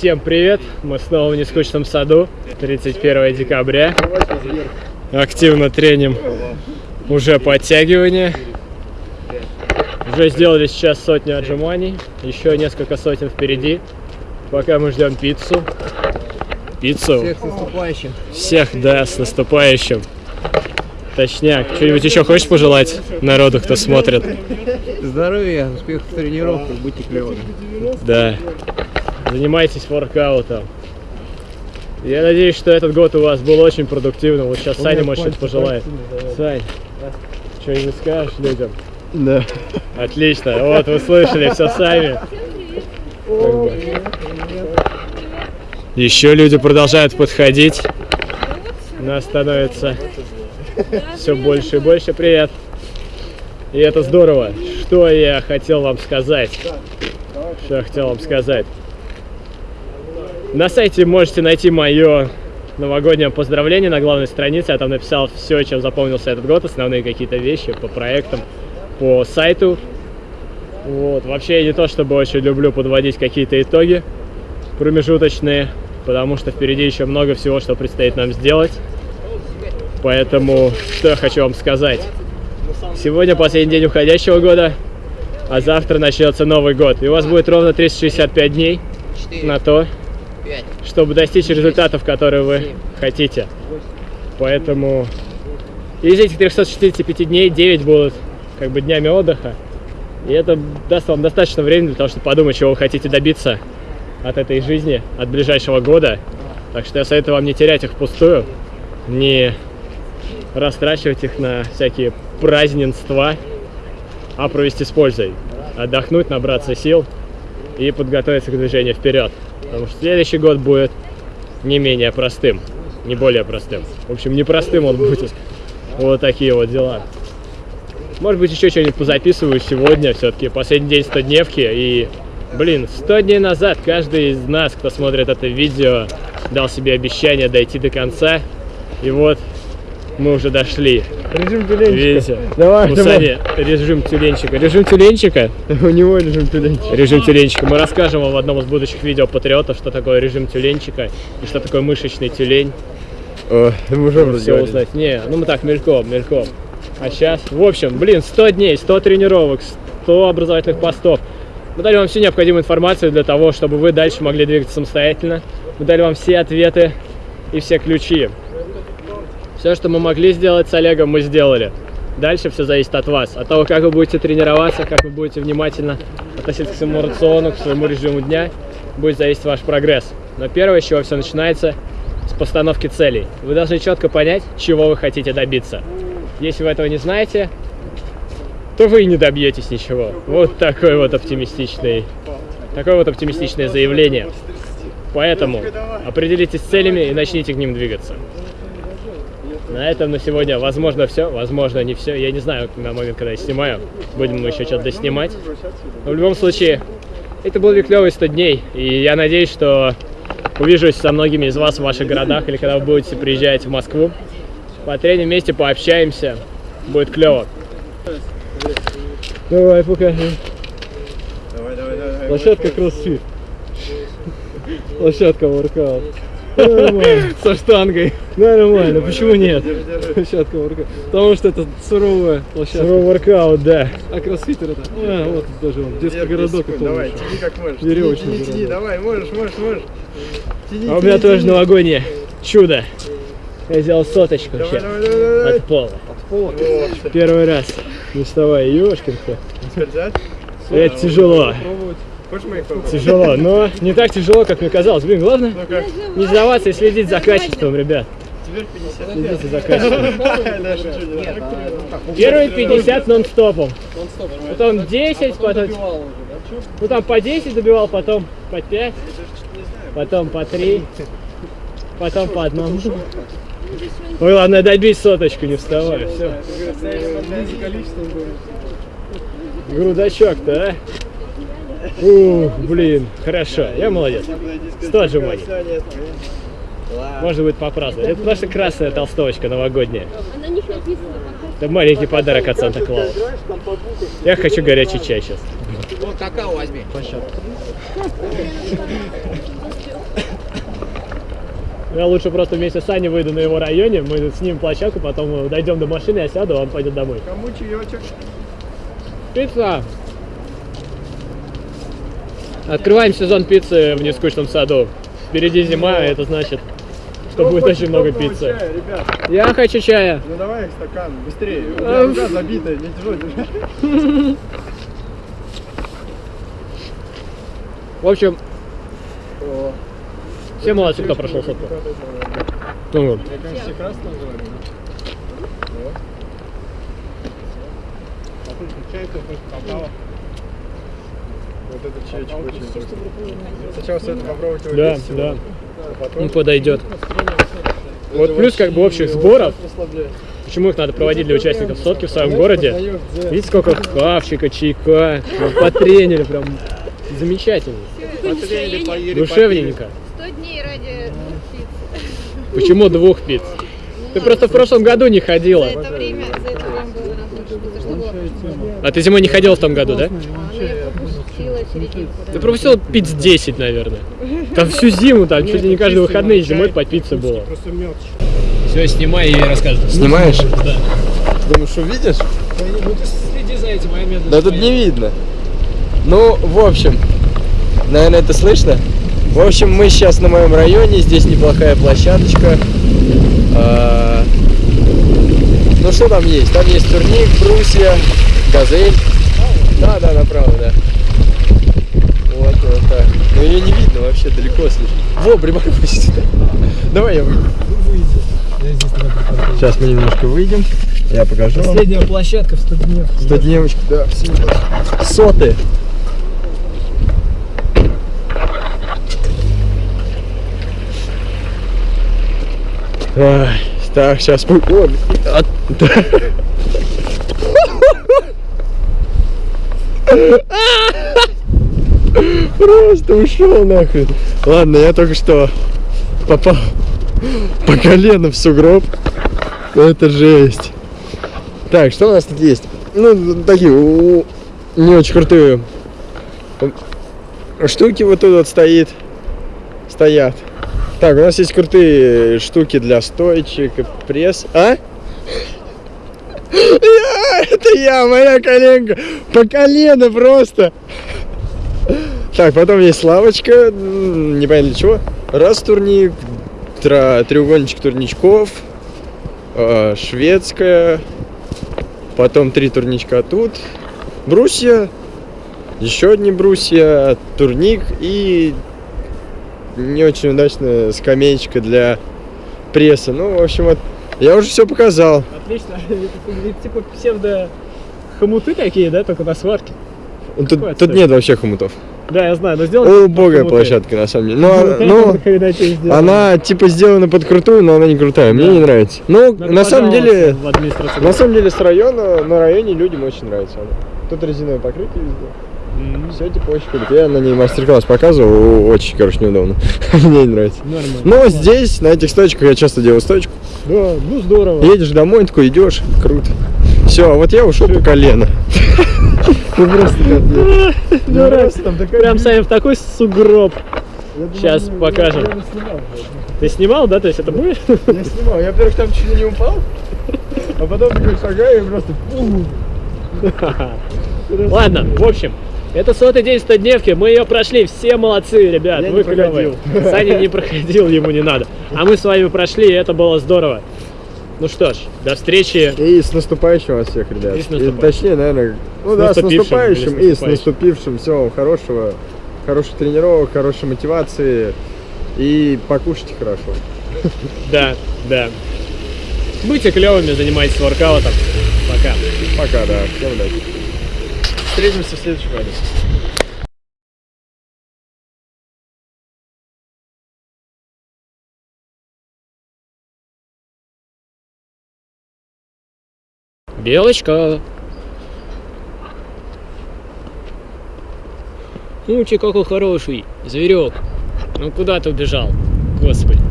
Всем привет! Мы снова в нескучном саду. 31 декабря. Активно треним уже подтягивания. Уже сделали сейчас сотню отжиманий. Еще несколько сотен впереди. Пока мы ждем пиццу. Пиццу. Всех с наступающим. Всех, да, с наступающим. Точняк. Что-нибудь еще хочешь пожелать народу, кто смотрит? Здоровья, успехов в тренировках, будьте клевыми. Да. Занимайтесь воркаутом. Я надеюсь, что этот год у вас был очень продуктивным. Вот сейчас Саня может что-то пожелает. Сань, что-нибудь скажешь людям? Да. Отлично. Вот вы слышали все сами. Еще люди продолжают подходить. Нас становится все больше и больше. Привет. И это здорово. Что я хотел вам сказать? Что я хотел вам сказать? На сайте можете найти мое новогоднее поздравление на главной странице. Я там написал все, чем запомнился этот год, основные какие-то вещи по проектам, по сайту. Вот. Вообще я не то чтобы очень люблю подводить какие-то итоги промежуточные, потому что впереди еще много всего, что предстоит нам сделать. Поэтому, что я хочу вам сказать. Сегодня последний день уходящего года, а завтра начнется Новый год. И у вас будет ровно 365 дней на то, чтобы достичь результатов, которые вы хотите. Поэтому из этих 365 дней 9 будут как бы днями отдыха. И это даст вам достаточно времени для того, чтобы подумать, чего вы хотите добиться от этой жизни, от ближайшего года. Так что я советую вам не терять их впустую, не растрачивать их на всякие праздненства, а провести с пользой. Отдохнуть, набраться сил и подготовиться к движению вперед. Потому что следующий год будет не менее простым, не более простым. В общем, непростым он будет. Вот такие вот дела. Может быть, еще что-нибудь позаписываю сегодня. Все-таки последний день 100 дневки. И, блин, 100 дней назад каждый из нас, кто смотрит это видео, дал себе обещание дойти до конца. И вот мы уже дошли. Режим тюленчика. Видите? Давай, У давай. Сани режим тюленчика. Режим тюленчика? У него режим тюленчика. Режим тюленчика. Мы расскажем вам в одном из будущих видео патриотов, что такое режим тюленчика и что такое мышечный тюлень. О, мы уже Все говорили. узнать. Не, ну мы так, мельком, мельком. А сейчас, в общем, блин, 100 дней, 100 тренировок, 100 образовательных постов. Мы дали вам всю необходимую информацию для того, чтобы вы дальше могли двигаться самостоятельно. Мы дали вам все ответы и все ключи. Все, что мы могли сделать с Олегом, мы сделали. Дальше все зависит от вас, от того, как вы будете тренироваться, как вы будете внимательно относиться к своему рациону, к своему режиму дня, будет зависеть ваш прогресс. Но первое, с чего все начинается, с постановки целей. Вы должны четко понять, чего вы хотите добиться. Если вы этого не знаете, то вы и не добьетесь ничего. Вот такой вот оптимистичный, такое вот оптимистичное заявление. Поэтому определитесь с целями и начните к ним двигаться. На этом на сегодня, возможно, все, возможно, не все. Я не знаю на момент, когда я снимаю, будем мы еще что-то доснимать. Но в любом случае, это был клевый 100 дней, и я надеюсь, что увижусь со многими из вас в ваших городах, или когда вы будете приезжать в Москву. Потреним вместе, пообщаемся, будет клево. Давай, покажи. Давай, давай, давай. Площадка кроссфит. Площадка воркаут. Со штангой. Нормально, почему нет? Площадка ворка. Потому что это суровая площадка. Суровый воркаут, да. А кроссфитер это? А, вот даже он, детский городок. Давай, тяни как можешь. Веревочный Тяни, тяни, давай, можешь, можешь, можешь. Тяни, А у меня тоже новогоднее чудо. Я сделал соточку Давай, сейчас. давай, давай, давай. От пола. Первый раз. Не вставай, ёшкин-то. Это тяжело. Попробовать. Тяжело, но не так тяжело, как мне казалось. Блин, главное Ну не сдаваться и следить за качеством, ребят. Теперь 50. Следите за качеством. Шучу, не надо. Первые 50 нон-стопом. Потом 10, потом... Ну там по 10 добивал, потом по 5, потом по 3, потом по одному. Ой, ладно, добить соточку, не вставай, все. Грудачок-то, а? Ух, блин, хорошо, я молодец. 100 отжиманий. Можно будет попраздновать. Это наша красная толстовочка новогодняя. На них написано Это маленький подарок от Санта-Клауса. Я хочу горячий чай сейчас. Вот какао возьми. Я лучше просто вместе с Саней выйду на его районе, мы снимем площадку, потом дойдем до машины, я сяду, а он пойдет домой. Кому чаечек? Пицца! Открываем сезон пиццы в нескучном саду. Впереди зима, и это значит, что будет очень много пиццы. Чая, ребят, Я хочу чая. ну давай стакан, быстрее. У А, меня рука забитая, не тяжело держать. В общем, О, все молодцы, кто прошел сотку. Ну, вот. Я, конечно, все красные говорю. Вот. Чай, какао. Вот этот чайчик очень вкусный. Сначала стоит попробовать его Да, всего, да. а потом... Он подойдет. Это Вот плюс как бы общих сборов, почему их надо проводить для участников сотки в своем городе. Видите, сколько хавчика, чайка, прям потренили, прям замечательно. Потренили, поели, Душевненько. 100 дней ради двух пиц. Почему двух пиц? Ты просто в прошлом году не ходила. За это время, за это время было. А ты зимой не ходила в том году, да? А, ну я пропустила серединку. Да. Ты пропустила пиц 10, наверное. Там всю зиму, там чуть ли не каждые выходные зимой по пицце было. Все, снимай и рассказывай. Снимаешь? Да. Думаешь, увидишь? Ну ты следи за этим, а я медленно. Да тут не видно. Ну, в общем, наверное, это слышно. В общем, мы сейчас на моем районе, здесь неплохая площадочка. А, Ну, что там есть? Там есть турник, брусья, газель. Да, да, направо, да. Так. Но ее не видно вообще, далеко слишком. Во, припаркуйся. Давай я выйду. Сейчас мы немножко выйдем. Я покажу вам. Последняя площадка в 100 дней. Сто девочек, да, соты. Ай, так, сейчас мы... О, от- Просто ушел нахрен. Ладно, я только что попал по колено в сугроб. Это жесть. Так, что у нас тут есть? Ну, такие не очень крутые штуки вот тут вот стоит. Стоят. Так, у нас есть крутые штуки для стоечек пресс. А? Я, это я, моя коленка. По колено просто. Так, потом есть лавочка, непонятно для чего. Раз турник, тра- треугольничек турничков, э, шведская, потом три турничка тут, брусья, еще одни брусья, турник и не очень удачная скамеечка для пресса. Ну, в общем, вот, я уже все показал. Отлично. Это типа псевдо хомуты такие, да, только на сварке. Тут, Какой тут отстой. нет вообще хомутов. Да, я знаю, но сделали. Убогая площадка, на самом деле. Но, но Когда это сделали. она типа сделана под крутую, но она не крутая. Мне Да. не нравится. Ну, Надо на самом деле, на самом деле с района, на районе людям очень нравится она. Тут резиновое покрытие везде. М, Все типа очень круто. Я на ней мастер-класс показывал, очень, короче, неудобно. Мне не нравится. Нормально. Но здесь, на этих стоечках, я часто делаю стоечку. Да, ну здорово. Едешь домой, такой идешь, круто. Все, а вот я ушел по колено. Ну просто. Ну, Дурак. Прям Саня в такой сугроб. Ну, покажем. Ты снимал, да? То есть это будет? Я снимал. Я, во-первых, там чуть не упал, а потом такой шагаю и просто... Ладно, в общем, это сотый день 100 дневки, мы ее прошли, все молодцы, ребят, Я вы клевые. проходил. Саня не проходил, ему не надо. А мы с вами прошли, и это было здорово. Ну что ж, до встречи. И с наступающим вас всех, ребят. И с наступающим. точнее, наверное, ну С да, с наступившим наступающим с и с наступившим. Всего хорошего, хороших тренировок, хорошей мотивации и покушайте хорошо. Да, да. Будьте клевыми, занимайтесь воркаутом. Пока. Пока, да. Всем удачи. Встретимся в следующем году. Белочка. Мучи какой хороший, зверек. Ну куда ты убежал? Господи.